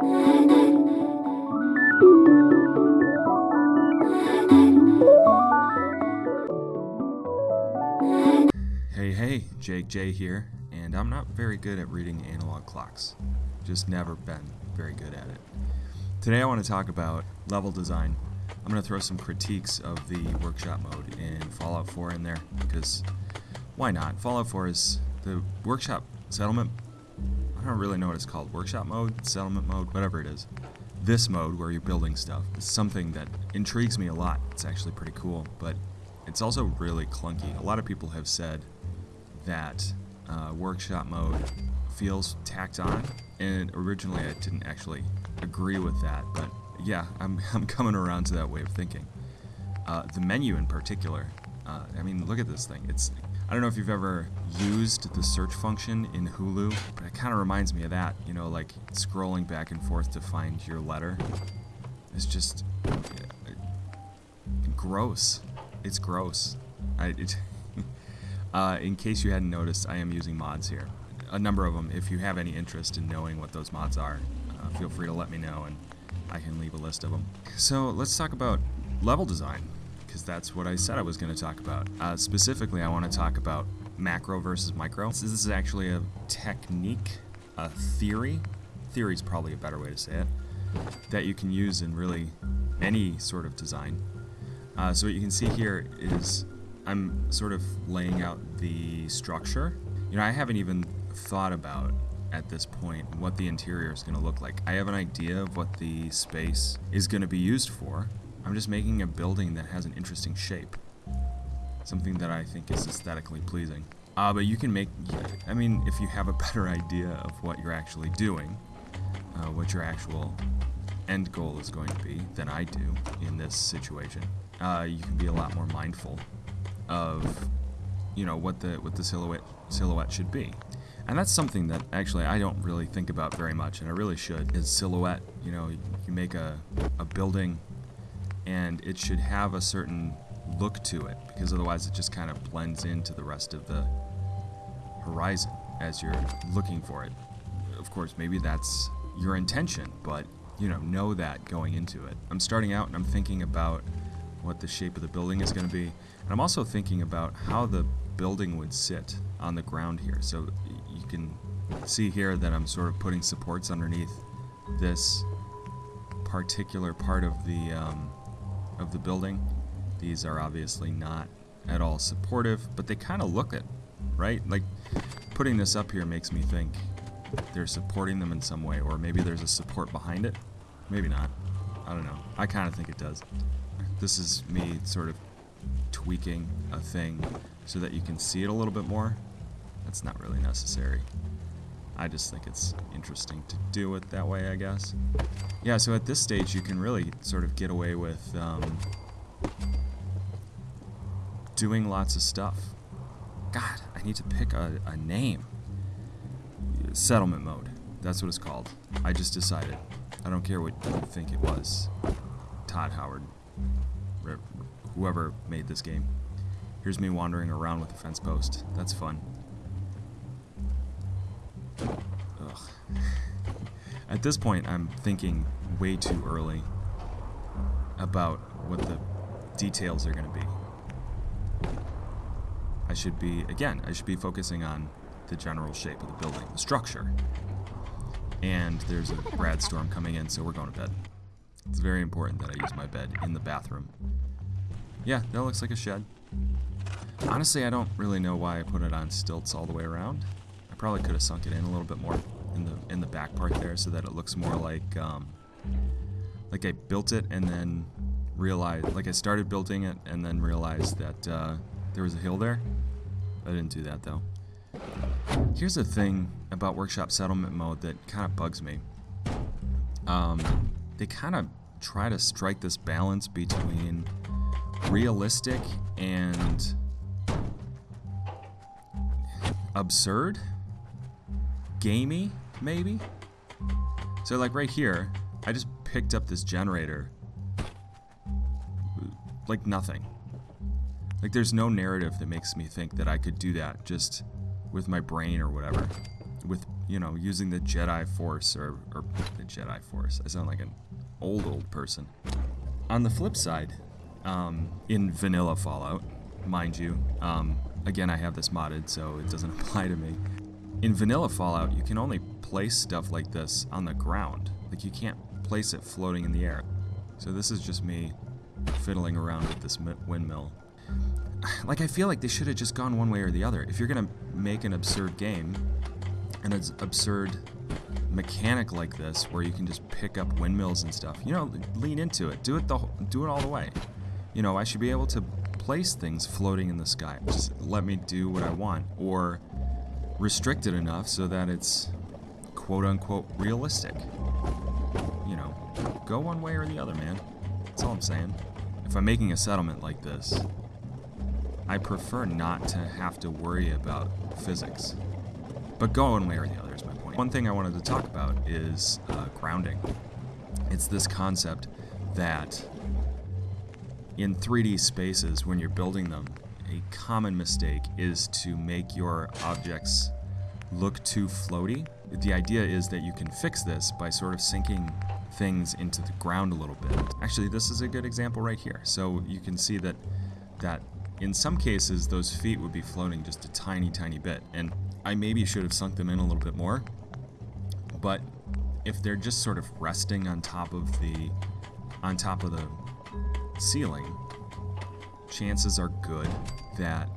Hey, hey, Jake J here, and I'm not very good at reading analog clocks. Just never been very good at it. Today I want to talk about level design. I'm going to throw some critiques of the workshop mode in Fallout 4 in there, because why not? Fallout 4 is the workshop settlement. I don't really know what it's called. Workshop mode, settlement mode, whatever it is. This mode where you're building stuff is something that intrigues me a lot. It's actually pretty cool, but it's also really clunky. A lot of people have said that uh, workshop mode feels tacked on, and originally I didn't actually agree with that, but yeah, I'm, I'm coming around to that way of thinking. Uh, the menu in particular, uh, I mean, look at this thing. It's I don't know if you've ever used the search function in Hulu, but it kind of reminds me of that. You know, like scrolling back and forth to find your letter. It's just uh, gross. It's gross. I, it, uh, in case you hadn't noticed, I am using mods here. A number of them. If you have any interest in knowing what those mods are, uh, feel free to let me know and I can leave a list of them. So let's talk about level design, because that's what I said I was going to talk about. Uh, specifically, I want to talk about macro versus micro. This is actually a technique, a theory. Theory is probably a better way to say it. That you can use in really any sort of design. Uh, so what you can see here is I'm sort of laying out the structure. You know, I haven't even thought about at this point what the interior is going to look like. I have an idea of what the space is going to be used for. I'm just making a building that has an interesting shape. Something that I think is aesthetically pleasing. Uh, but you can make, I mean, if you have a better idea of what you're actually doing, uh, what your actual end goal is going to be than I do in this situation, uh, you can be a lot more mindful of, you know, what the what the silhouette silhouette should be. And that's something that actually I don't really think about very much, and I really should, is silhouette. You know, you make a, a building, and it should have a certain look to it, because otherwise it just kind of blends into the rest of the horizon as you're looking for it. Of course, maybe that's your intention, but, you know, know that going into it. I'm starting out and I'm thinking about what the shape of the building is going to be, and I'm also thinking about how the building would sit on the ground here. So you can see here that I'm sort of putting supports underneath this particular part of the um, of the building. These are obviously not at all supportive, but they kind of look it, right? Like putting this up here makes me think they're supporting them in some way, or maybe there's a support behind it. Maybe not. I don't know. I kind of think it does. This is me sort of tweaking a thing so that you can see it a little bit more. That's not really necessary. I just think it's interesting to do it that way, I guess. Yeah, so at this stage you can really sort of get away with um, doing lots of stuff. God, I need to pick a, a name. Settlement mode. That's what it's called. I just decided. I don't care what you think it was. Todd Howard. Whoever made this game. Here's me wandering around with a fence post. That's fun. Ugh. At this point, I'm thinking way too early about what the details are going to be. I should be, again, I should be focusing on the general shape of the building, the structure. And there's a rad storm coming in, so we're going to bed. It's very important that I use my bed in the bathroom. Yeah, that looks like a shed. Honestly, I don't really know why I put it on stilts all the way around. Probably could have sunk it in a little bit more in the in the back part there so that it looks more like um, like I built it and then realized, like I started building it and then realized that uh, there was a hill there. I didn't do that though. Here's the thing about workshop settlement mode that kind of bugs me. Um, they kind of try to strike this balance between realistic and absurd, gamey, maybe. So like right here, I just picked up this generator like nothing. Like there's no narrative that makes me think that I could do that just with my brain or whatever. With you know, using the Jedi Force or, or the Jedi Force. I sound like an old, old person. On the flip side, um, in vanilla Fallout, mind you, um, again, I have this modded, so it doesn't apply to me. In vanilla Fallout, you can only place stuff like this on the ground. Like, you can't place it floating in the air. So this is just me fiddling around with this windmill. Like, I feel like they should have just gone one way or the other. If you're gonna make an absurd game, and an absurd mechanic like this, where you can just pick up windmills and stuff, you know, lean into it. Do it the do it all the way. You know, I should be able to place things floating in the sky. Just let me do what I want, or restrict it enough so that it's quote unquote realistic. You know, go one way or the other, man. That's all I'm saying. If I'm making a settlement like this, I prefer not to have to worry about physics. But go one way or the other is my point. One thing I wanted to talk about is uh, grounding. It's this concept that in 3D spaces, when you're building them, a common mistake is to make your objects look too floaty. The idea is that you can fix this by sort of sinking things into the ground a little bit. Actually, this is a good example right here. So you can see that that in some cases, those feet would be floating just a tiny, tiny bit. And I maybe should have sunk them in a little bit more. But if they're just sort of resting on top of the on top of the ceiling, chances are good that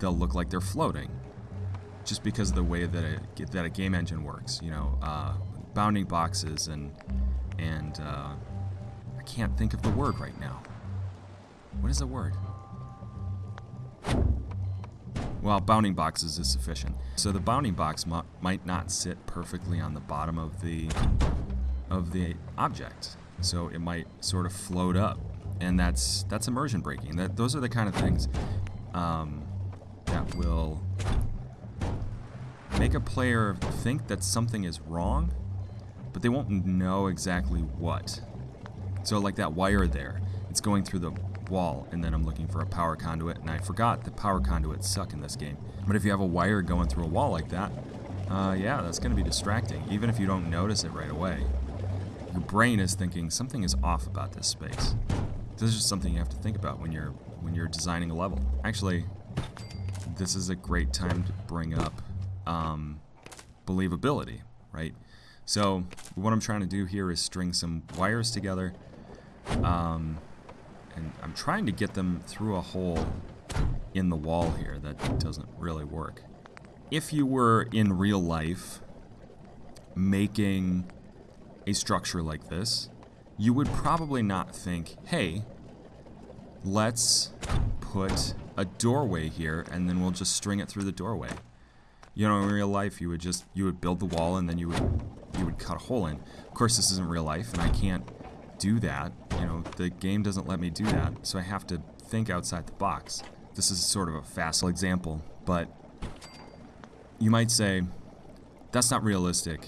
they'll look like they're floating. Just because of the way that a, that a game engine works, you know, uh, bounding boxes and and uh, I can't think of the word right now. What is the word? Well, bounding boxes is sufficient. So the bounding box might not sit perfectly on the bottom of the of the object. So it might sort of float up, and that's that's immersion breaking. That those are the kind of things um, that will make a player think that something is wrong, but they won't know exactly what. So like that wire there, it's going through the wall, and then I'm looking for a power conduit, and I forgot that power conduits suck in this game. But if you have a wire going through a wall like that, uh, yeah, that's going to be distracting, even if you don't notice it right away. Your brain is thinking something is off about this space. This is just something you have to think about when you're when you're designing a level. Actually, this is a great time to bring up um, believability, right? So what I'm trying to do here is string some wires together. Um, and I'm trying to get them through a hole in the wall here that doesn't really work. If you were in real life making a structure like this, you would probably not think, hey, let's put a doorway here and then we'll just string it through the doorway. You know, in real life, you would just, you would build the wall and then you would, you would cut a hole in. Of course, this isn't real life and I can't do that. You know, the game doesn't let me do that, so I have to think outside the box. This is sort of a facile example, but you might say, that's not realistic.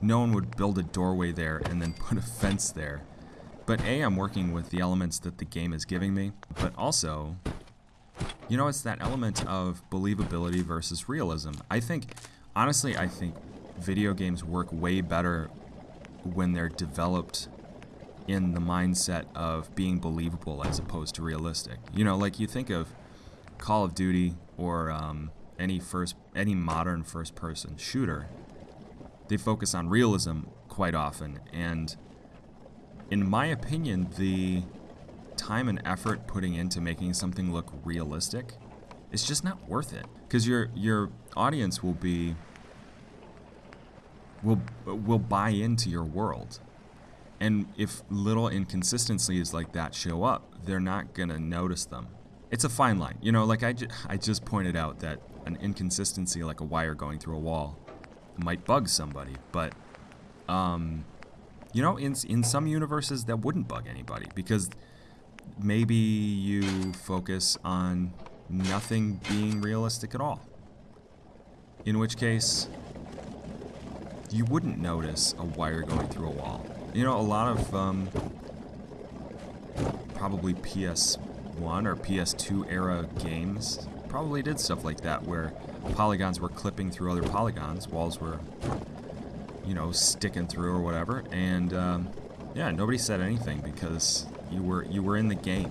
No one would build a doorway there and then put a fence there. But A, I'm working with the elements that the game is giving me, but also, you know, it's that element of believability versus realism. I think, honestly, I think video games work way better when they're developed in the mindset of being believable as opposed to realistic. You know, like you think of Call of Duty or um, any first any modern first person shooter, they focus on realism quite often, and in my opinion, the time and effort putting into making something look realistic is just not worth it because your your audience will be will will buy into your world and if little inconsistencies like that show up, they're not going to notice them. It's a fine line. You know, like I, ju I just pointed out that an inconsistency like a wire going through a wall might bug somebody, but um, you know, in in some universes that wouldn't bug anybody because maybe you focus on nothing being realistic at all. In which case, you wouldn't notice a wire going through a wall. You know, a lot of um, probably PS1 or PS2 era games probably did stuff like that where polygons were clipping through other polygons, walls were, you know, sticking through or whatever, and um, yeah, nobody said anything because you were you were in the game.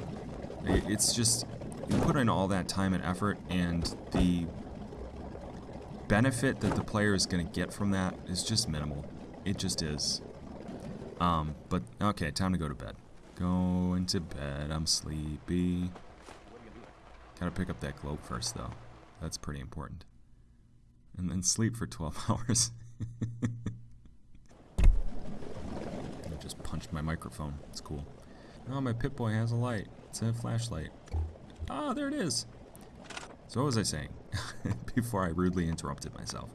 It, it's just you put in all that time and effort, and the benefit that the player is going to get from that is just minimal. It just is. Um, but okay, time to go to bed. Going to bed. I'm sleepy. Gotta pick up that globe first, though. That's pretty important. And then sleep for 12 hours. I just punched my microphone. It's cool. Oh, my Pip-Boy has a light. It's a flashlight. Ah, oh, there it is. So what was I saying? Before I rudely interrupted myself.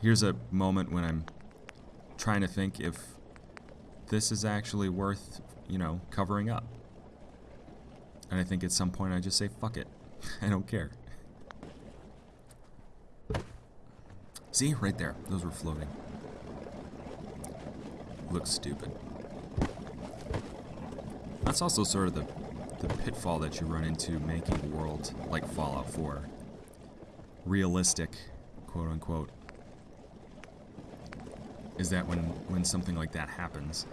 Here's a moment when I'm trying to think if this is actually worth, you know, covering up. And I think at some point I just say, fuck it. I don't care. See? Right there. Those were floating. Looks stupid. That's also sort of the, the pitfall that you run into making a world like Fallout 4. Realistic, quote unquote. Is that when, when something like that happens,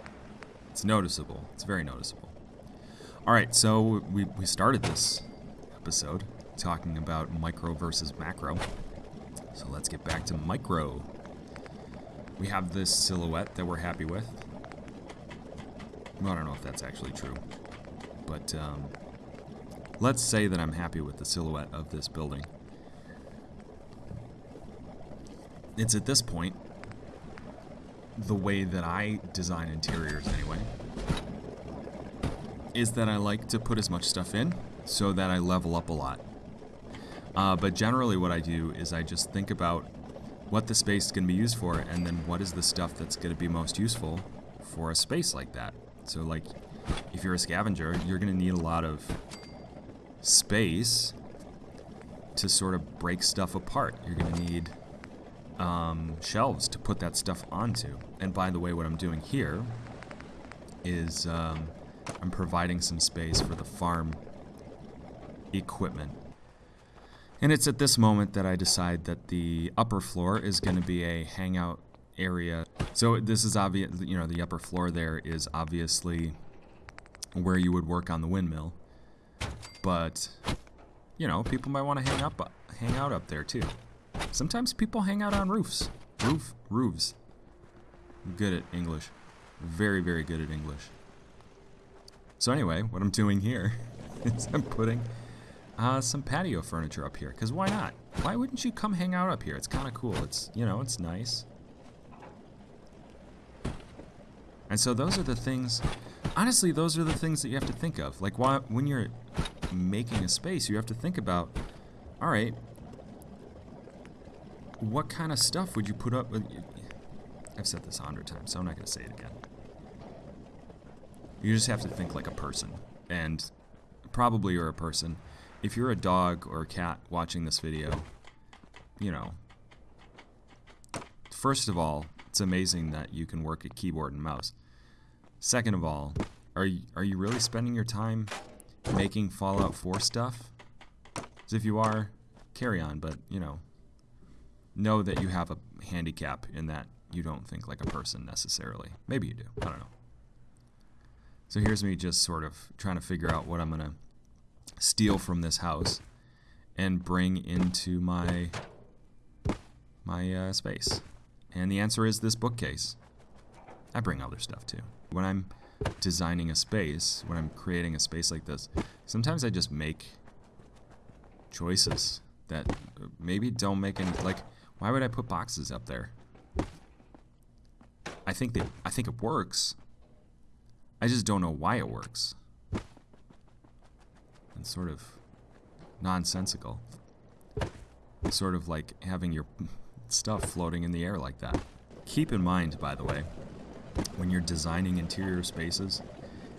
it's noticeable. It's very noticeable. Alright, so we, we started this episode talking about micro versus macro. So let's get back to micro. We have this silhouette that we're happy with. Well, I don't know if that's actually true. But um, let's say that I'm happy with the silhouette of this building. It's at this point the way that I design interiors anyway is that I like to put as much stuff in so that I level up a lot. Uh, but generally what I do is I just think about what the space is going to be used for and then what is the stuff that's going to be most useful for a space like that. So like if you're a scavenger, you're going to need a lot of space to sort of break stuff apart. You're going to need um, shelves to put that stuff onto. And by the way, what I'm doing here is um, I'm providing some space for the farm equipment. And it's at this moment that I decide that the upper floor is going to be a hangout area. So this is obvious, you know, the upper floor there is obviously where you would work on the windmill. But, you know, people might want to hang up, hang out up there too. Sometimes people hang out on roofs. Roof, roofs. I'm good at English. Very, very good at English. So anyway, what I'm doing here is I'm putting uh, some patio furniture up here. Because why not? Why wouldn't you come hang out up here? It's kind of cool. It's, you know, it's nice. And so those are the things, honestly, those are the things that you have to think of. Like why, when you're making a space, you have to think about, all right, what kind of stuff would you put up? I've said this a hundred times, so I'm not going to say it again. You just have to think like a person. And probably you're a person. If you're a dog or a cat watching this video, you know, first of all, it's amazing that you can work a keyboard and mouse. Second of all, are you, are you really spending your time making Fallout 4 stuff? Because if you are, carry on, but, you know, know that you have a handicap in that you don't think like a person necessarily. Maybe you do. I don't know. So here's me just sort of trying to figure out what I'm going to steal from this house and bring into my my uh, space. And the answer is this bookcase. I bring other stuff too. When I'm designing a space, when I'm creating a space like this, sometimes I just make choices that maybe don't make any like why would I put boxes up there? I think that I think it works. I just don't know why it works. It's sort of nonsensical. Sort of like having your stuff floating in the air like that. Keep in mind, by the way, when you're designing interior spaces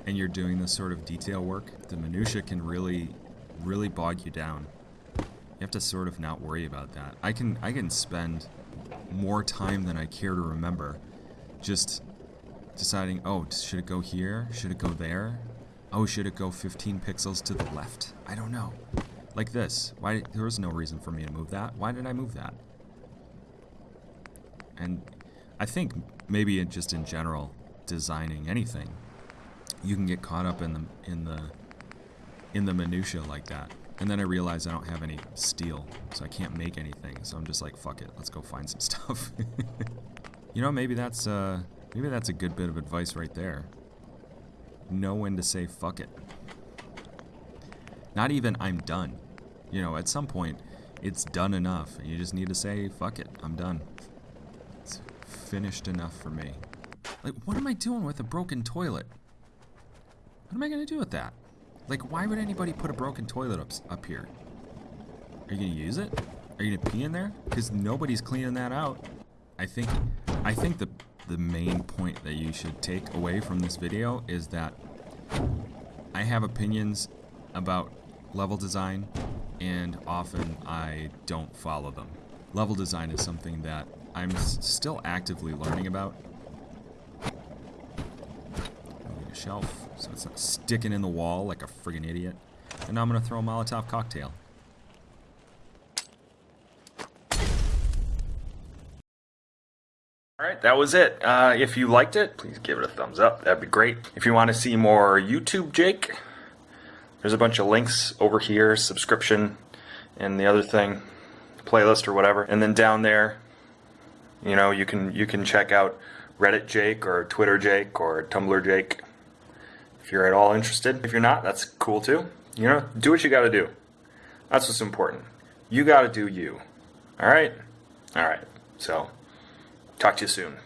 and you're doing this sort of detail work, the minutia can really, really bog you down. You have to sort of not worry about that. I can I can spend more time than I care to remember just deciding, oh, should it go here? Should it go there? Oh, should it go 15 pixels to the left? I don't know. Like this. Why there was no reason for me to move that. Why did I move that? And I think maybe just in general designing anything, you can get caught up in the in the in the minutia like that. And then I realize I don't have any steel, so I can't make anything. So I'm just like, fuck it, let's go find some stuff. you know, maybe that's uh, maybe that's a good bit of advice right there. Know when to say fuck it. Not even I'm done. You know, at some point, it's done enough, and you just need to say fuck it, I'm done. It's finished enough for me. Like, what am I doing with a broken toilet? What am I gonna do with that? Like, why would anybody put a broken toilet up, up here? Are you gonna use it? Are you gonna pee in there? Because nobody's cleaning that out. I think, I think the the main point that you should take away from this video is that I have opinions about level design, and often I don't follow them. Level design is something that I'm still actively learning about. A shelf so it's not sticking in the wall like a friggin' idiot. And now I'm gonna throw a Molotov cocktail. All right, that was it. Uh, if you liked it, please give it a thumbs up. That'd be great. If you want to see more YouTube Jake, there's a bunch of links over here, subscription, and the other thing, playlist or whatever. And then down there, you know, you can you can check out Reddit Jake or Twitter Jake or Tumblr Jake. If you're at all interested. If you're not, that's cool too. You know, do what you got to do. That's what's important. You got to do you. All right? All right. So, talk to you soon.